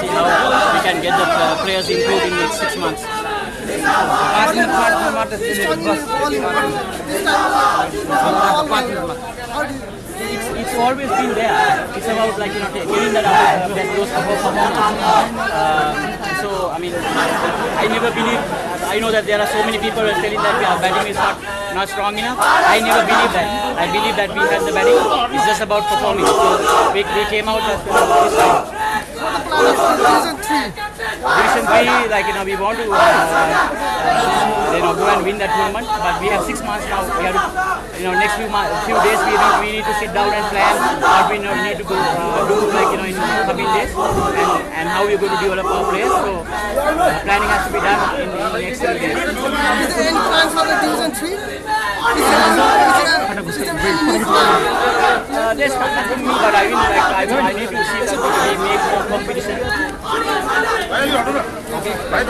see how we can get the uh, players improved in next six months. It's, it's always been there. It's about like you know getting that out uh, that goes above uh, so I mean, I never believe. I know that there are so many people who are telling that our batting is not not strong enough. I never believe that. I believe that we have the batting. It's just about performing. So we, we came out as this time. Division three. Division like you know, we want to uh, uh, you know go and win that tournament, but we have six months now. We have to, you know, next few months, few days we need, we need to sit down and plan what we know, need to go uh, do, like you know, in coming days, and, and how we're going to develop our players. So uh, planning has to be done in, in the next few days. Is there any plans for the division three? Uh, there's nothing new, but I mean, like I, I need to see that we make more competition. 拜拜。